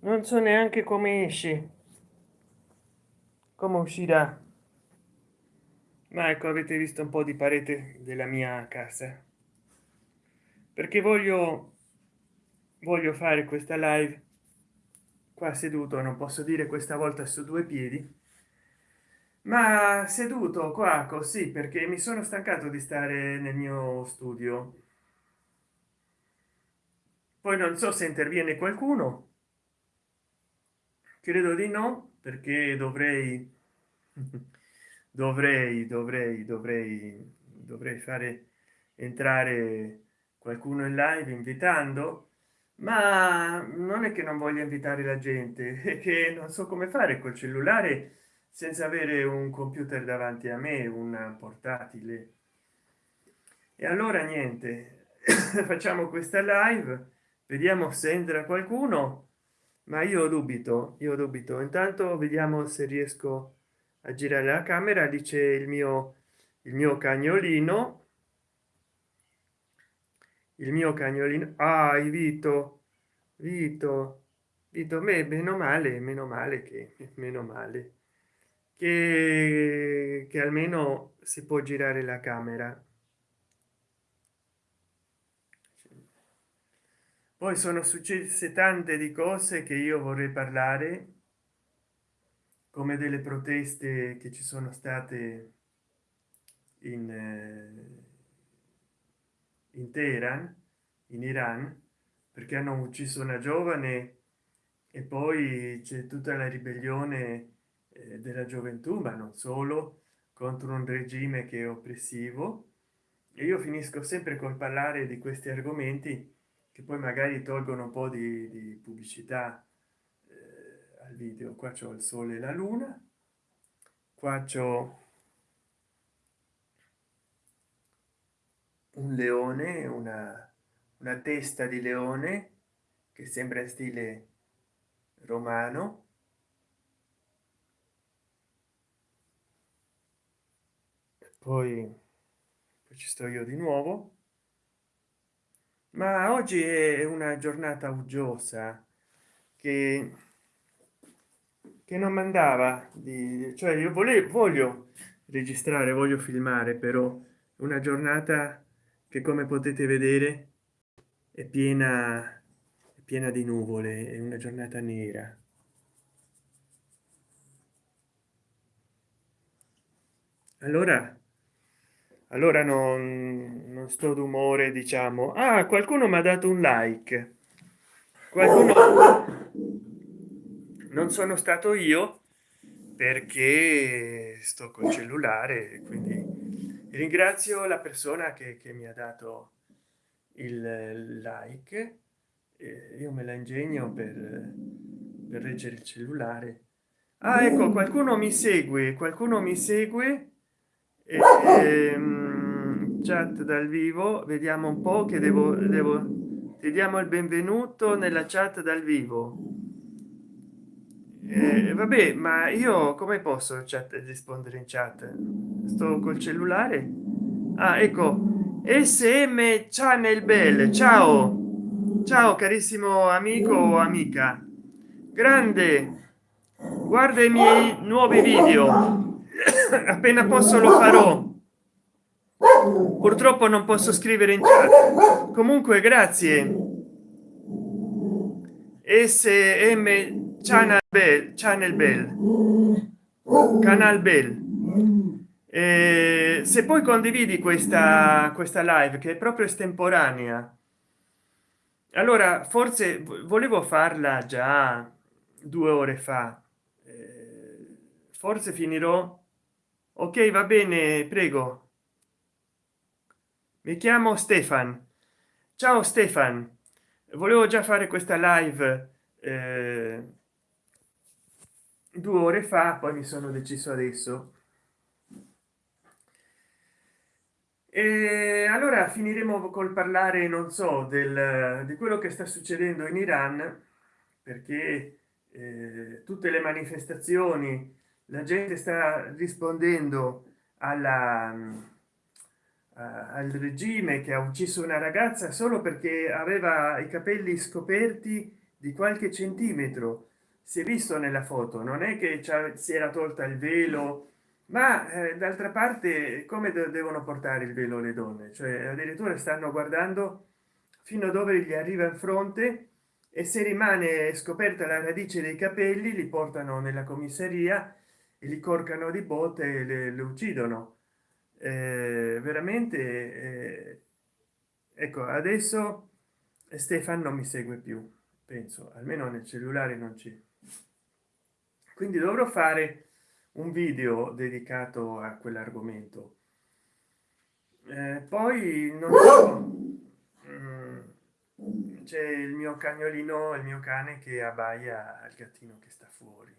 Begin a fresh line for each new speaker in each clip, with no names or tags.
non so neanche come esce. Come uscirà. Ma ecco avete visto un po di parete della mia casa. Perché voglio voglio fare questa live qua seduto. Non posso dire questa volta su due piedi. Ma seduto qua così perché mi sono stancato di stare nel mio studio. Poi non so se interviene qualcuno credo di no perché dovrei dovrei dovrei dovrei dovrei fare entrare qualcuno in live invitando ma non è che non voglio invitare la gente è che non so come fare col cellulare senza avere un computer davanti a me un portatile. E allora niente facciamo questa live vediamo se entra qualcuno ma io dubito io dubito. Intanto vediamo se riesco a girare la camera dice il mio il mio cagnolino. Il mio cagnolino ah vito vito vito me meno male meno male che meno male che, che almeno si può girare la camera poi sono successe tante di cose che io vorrei parlare come delle proteste che ci sono state in, eh, in teheran in iran perché hanno ucciso una giovane e poi c'è tutta la ribellione eh, della gioventù ma non solo contro un regime che è oppressivo. E io finisco sempre col parlare di questi argomenti che poi magari tolgono un po di, di pubblicità eh, al video. Qua c'è il sole e la luna qua c'ho un leone una, una testa di leone che sembra stile romano. Poi ci sto io di nuovo ma oggi è una giornata uggiosa che che non mandava di cioè io volevo voglio registrare voglio filmare però una giornata che come potete vedere è piena è piena di nuvole è una giornata nera. Allora allora non, non sto d'umore diciamo. Ah qualcuno mi ha dato un like. Qualcuno non sono stato io perché sto col cellulare quindi ringrazio la persona che, che mi ha dato il like. Eh, io me la ingegno per, per reggere il cellulare. Ah ecco qualcuno mi segue qualcuno mi segue ehm, chat dal vivo vediamo un po che devo devo ti diamo il benvenuto nella chat dal vivo. Eh, vabbè ma io come posso chat rispondere in chat? Sto col cellulare? Ah ecco sm channel bell ciao. Ciao carissimo amico o amica. Grande. Guarda i miei nuovi video appena posso lo farò. Purtroppo non posso scrivere in chat. Comunque grazie. Sm channel bell channel bell. Canal bell. Eh, se poi condividi questa questa live che è proprio estemporanea allora forse volevo farla già due ore fa. Eh, forse finirò ok va bene prego. Mi chiamo stefan. Ciao stefan. Volevo già fare questa live eh, due ore fa poi mi sono deciso adesso. E allora finiremo col parlare non so del di quello che sta succedendo in iran perché eh, tutte le manifestazioni la gente sta rispondendo alla uh, al regime che ha ucciso una ragazza solo perché aveva i capelli scoperti di qualche centimetro. Si è visto nella foto non è che si era tolta il velo ma eh, d'altra parte come devono portare il velo le donne? Cioè addirittura stanno guardando fino a dove gli arriva in fronte e se rimane scoperta la radice dei capelli li portano nella commissariat e li corcano di botte e le, le uccidono. Eh, veramente eh, ecco adesso stefan non mi segue più penso almeno nel cellulare non c'è. Quindi dovrò fare un video dedicato a quell'argomento. Eh, poi non so mm, c'è il mio cagnolino il mio cane che abbaia al gattino che sta fuori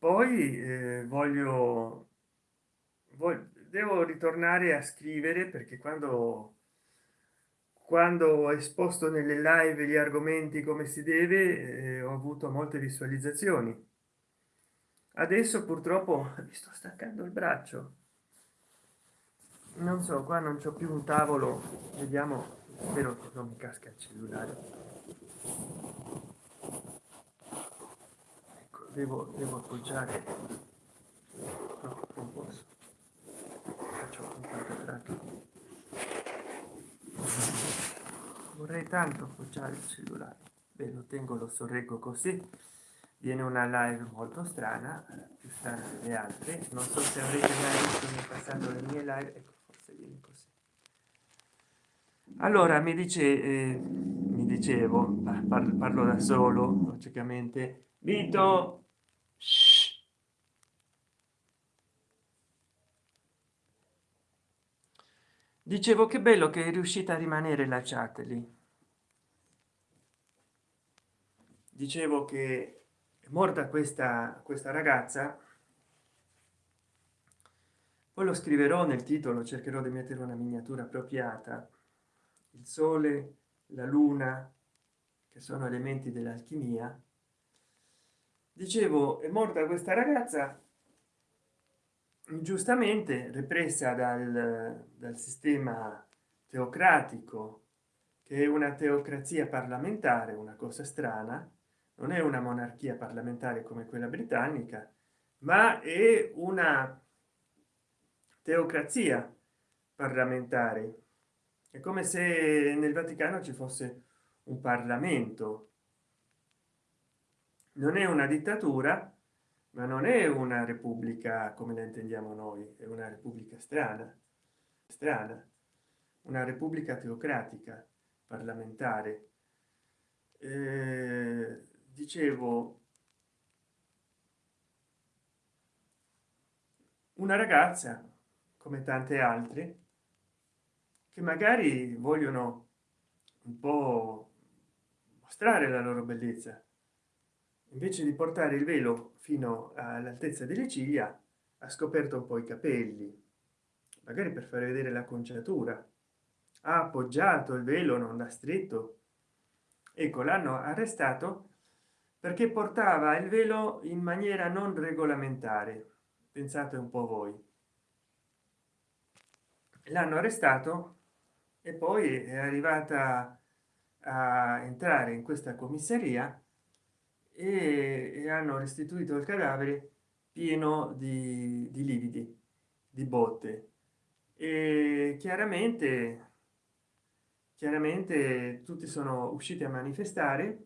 poi eh, voglio, voglio devo ritornare a scrivere perché quando quando esposto nelle live gli argomenti come si deve eh, ho avuto molte visualizzazioni. Adesso purtroppo mi sto staccando il braccio. Non so qua non c'ho più un tavolo. Vediamo spero che non mi casca il cellulare ecco, devo, devo appoggiare. No, non posso. Faccio un vorrei tanto appoggiare il cellulare. Beh, lo tengo lo sorreggo così. Viene una live molto strana più strana delle altre. Non so se avrete mai visto in passato le mie live. Ecco, forse viene così. Allora mi dice eh, mi dicevo parlo, parlo da solo logicamente vito. Dicevo che bello che è riuscita a rimanere la chat lì. Dicevo che è morta questa questa ragazza. Poi lo scriverò nel titolo cercherò di mettere una miniatura appropriata. Il sole la luna che sono elementi dell'alchimia dicevo è morta questa ragazza giustamente repressa dal, dal sistema teocratico che è una teocrazia parlamentare una cosa strana. Non è una monarchia parlamentare come quella britannica ma è una teocrazia parlamentare. È come se nel vaticano ci fosse un parlamento non è una dittatura ma non è una repubblica come la intendiamo noi è una repubblica strana strana una repubblica teocratica parlamentare. Eh, dicevo una ragazza come tante altre che magari vogliono un po mostrare la loro bellezza invece di portare il velo fino all'altezza delle ciglia ha scoperto un po i capelli magari per far vedere la conciatura. Ha appoggiato il velo non l'ha stretto ecco l'hanno arrestato perché portava il velo in maniera non regolamentare. Pensate un po voi. L'hanno arrestato e poi è arrivata a entrare in questa commissariat e, e hanno restituito il cadavere pieno di, di lividi di botte. E chiaramente chiaramente tutti sono usciti a manifestare.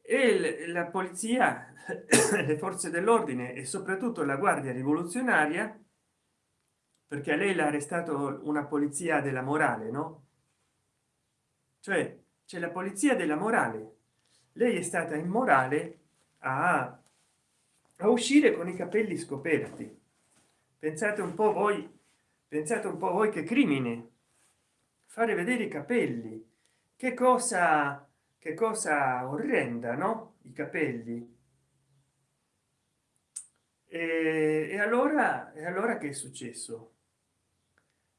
E la polizia le forze dell'ordine e soprattutto la guardia rivoluzionaria perché a lei l'ha arrestato una polizia della morale no? Cioè c'è la polizia della morale. Lei è stata immorale a, a uscire con i capelli scoperti. Pensate un po voi pensate un po voi che crimine. Fare vedere i capelli. Che cosa che cosa orrenda no? I capelli. E, e allora e allora che è successo?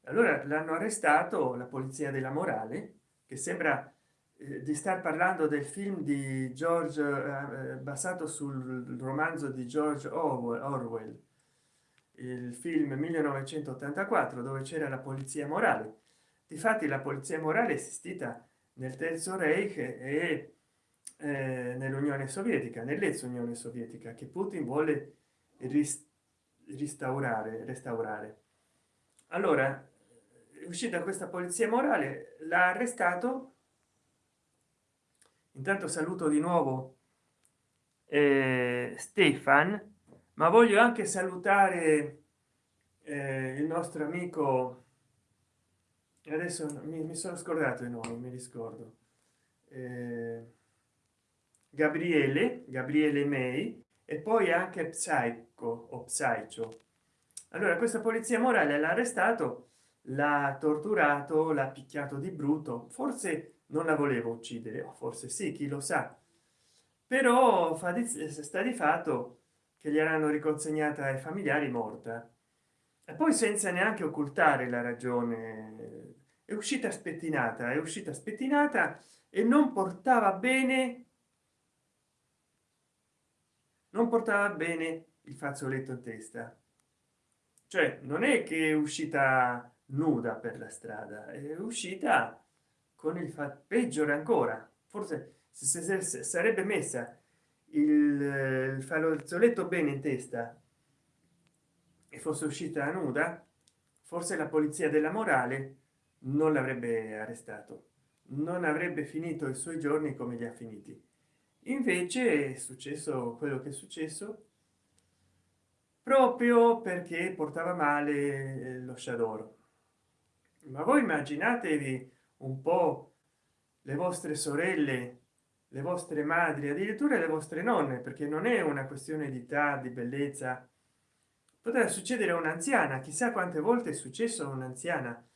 Allora l'hanno arrestato la polizia della morale che sembra di star parlando del film di george eh, eh basato sul romanzo di george orwell il film 1984 dove c'era la polizia morale. Difatti la polizia morale esistita nel terzo reich e eh, nell'unione sovietica nell'ex unione sovietica che putin vuole restaurare restaurare. Allora uscita questa polizia morale l'ha arrestato intanto saluto di nuovo eh, stefan ma voglio anche salutare eh, il nostro amico adesso mi, mi sono scordato i nomi mi riscordo eh, gabriele gabriele may e poi anche psycho o psycho. Allora questa polizia morale l'ha arrestato l'ha torturato l'ha picchiato di brutto forse non la volevo uccidere o forse sì chi lo sa. Però fa di, sta di fatto che gli erano riconsegnata ai familiari morta. E poi senza neanche occultare la ragione è uscita spettinata è uscita spettinata e non portava bene non portava bene il fazzoletto in testa. Cioè non è che è uscita nuda per la strada è uscita con il fa peggiore ancora. Forse se, sarebbe messa il, il fazzoletto bene in testa e fosse uscita nuda forse la polizia della morale non l'avrebbe arrestato non avrebbe finito i suoi giorni come li ha finiti. Invece è successo quello che è successo proprio perché portava male lo shadow ma voi immaginatevi un po le vostre sorelle le vostre madri addirittura le vostre nonne perché non è una questione di età di bellezza. Potrà succedere a un'anziana chissà quante volte è successo a un'anziana.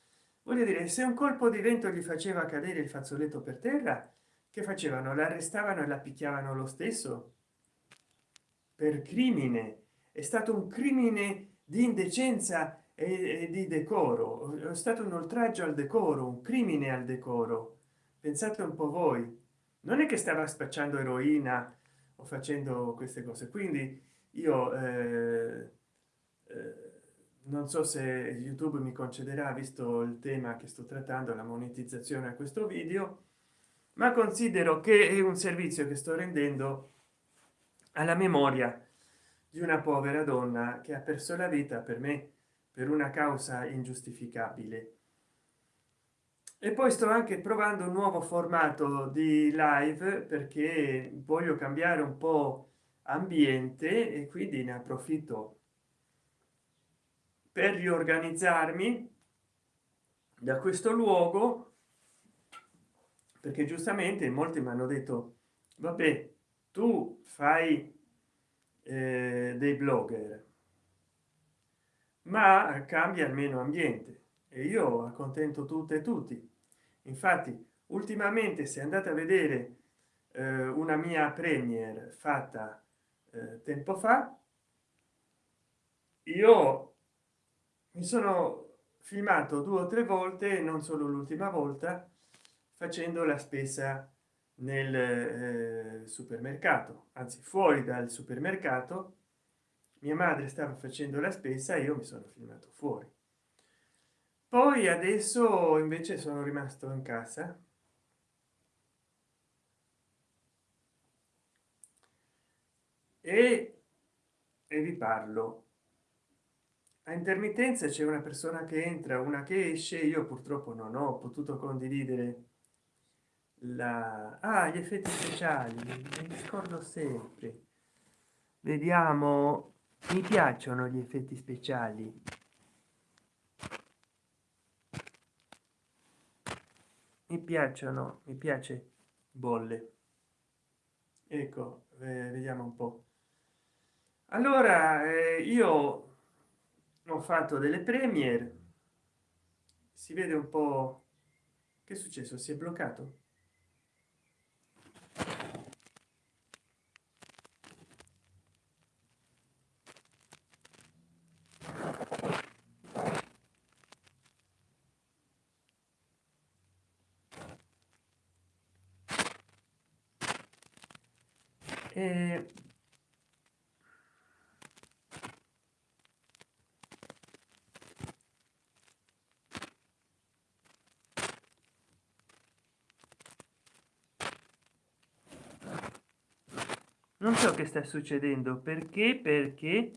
Voglio dire se un colpo di vento gli faceva cadere il fazzoletto per terra che facevano? L'arrestavano e la picchiavano lo stesso? Per crimine. È stato un crimine di indecenza e di decoro. È stato un oltraggio al decoro un crimine al decoro. Pensate un po voi. Non è che stava spacciando eroina o facendo queste cose. Quindi io eh, eh, non so se youtube mi concederà visto il tema che sto trattando la monetizzazione a questo video ma considero che è un servizio che sto rendendo alla memoria di una povera donna che ha perso la vita per me per una causa ingiustificabile. E poi sto anche provando un nuovo formato di live perché voglio cambiare un po ambiente e quindi ne approfitto per riorganizzarmi da questo luogo perché giustamente molti mi hanno detto vabbè tu fai eh, dei blogger ma cambia almeno ambiente. E io accontento tutte e tutti. Infatti ultimamente se andate a vedere eh, una mia premier fatta eh, tempo fa io mi sono filmato due o tre volte non solo l'ultima volta facendo la spesa nel eh, supermercato anzi fuori dal supermercato mia madre stava facendo la spesa io mi sono filmato fuori. Poi adesso invece sono rimasto in casa. E, e vi parlo. A intermittenza c'è una persona che entra una che esce io purtroppo non ho potuto condividere la ah, gli effetti speciali mi scordo sempre. Vediamo mi piacciono gli effetti speciali. Mi piacciono mi piace bolle. Ecco eh, vediamo un po. Allora eh, io ho fatto delle premiere si vede un po che è successo? Si è bloccato eh, non so che sta succedendo. Perché? Perché?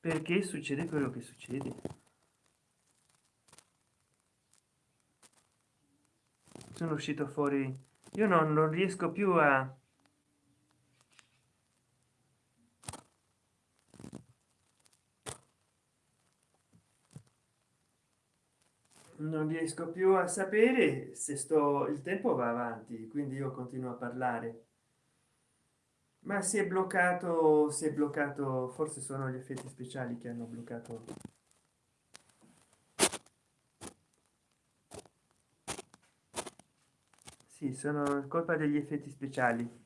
Perché succede quello che succede. Sono uscito fuori. Io non, non riesco più a riesco più a sapere se sto il tempo va avanti quindi io continuo a parlare. Ma si è bloccato si è bloccato forse sono gli effetti speciali che hanno bloccato. Sì sono colpa degli effetti speciali.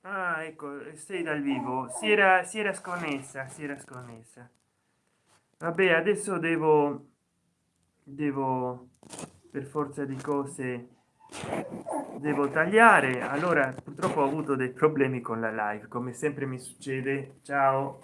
Ah ecco sei dal vivo. Si era si era sconnessa si era sconnessa vabbè adesso devo devo per forza di cose devo tagliare. Allora purtroppo ho avuto dei problemi con la live come sempre mi succede. Ciao